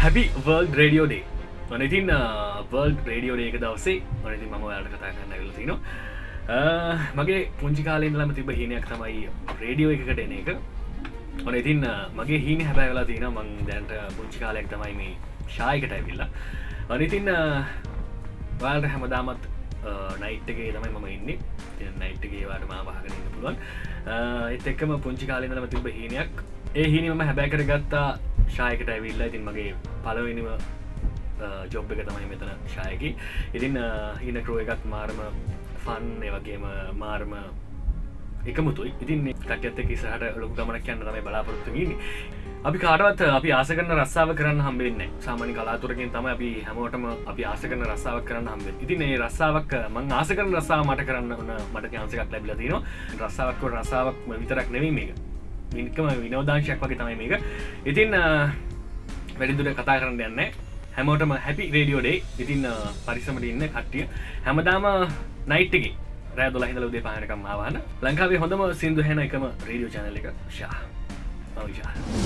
හැපි world radio day මනඉතින් world radio ඩේක දවසේ මනති මම යාට කතා කරන්න ඇල තින මගේ පුංචි කාලෙන් ලම තිබ හිනයක් තමයි රේඩියෝ එකකට එන එක. ඕන ඉතින් මගේ හීන හැබැ වෙලා තින මං දැන්ට පුංචි කාලෙක් තමයි මේ ශායකට ඇවිල්ලා. අනිතින් වාල්ට හැමදාමත් නයිට්ගේ තමයි මම ඉන්න. නයිට්ගේ වාට මාවාහකරන්න පුළුවන්. එත් එක්කම පුංචි කාලෙනම තිබ හීනයක්. ඒ හිනිම හැබැ කර ගත්තා ශායකට ඇවිල්ලා. ඉතින් මගේ පලවෙනිම ජොබ් එක තමයි මෙතන ශායකි. ඉතින් හින ක්‍රෝ එකත් මාර්ම ෆන් වගේම මාර්ම එකමුතුයි. ඉතින් කටඇත්ත කිසහට ලොක ගමනක් කියන්න තමයි බලාපොරත්තුගන්න අපි කාටවත් අපි ආසකරන රස්සාාව කරන්න හම්බෙන්න සාමනි කලාතුරකින් තම අපි හැමෝටම අපි ආසකරන රස්සාාවක් කරන්න හම්බ ඉතින් ඒ රස්සාාවක් මං ආසකරන රස්සාාව මට කරන්න වන මට ්‍යන්සකක් ලැබිලතින රස්සාාවක් රස්සාාවක් විතරක් නෙවී මේක. මිනිකම විනෝදාංශයක් වගේ තමයි මේක. ඉතින් වැඩිදුර කතා කරන්න යන්න හැමෝටම හැපි රේඩියෝඩේ ඉතින් පරිසමට ඉන්න කට්ටිය හැමදාම නයිට්ටගේ රෑ දොල හිදල උදේ පානකම් ආවාන ලංකාවේ හොඳම සිින්දු හැන එකම රේඩියෝ චනල එක ශා මවිශා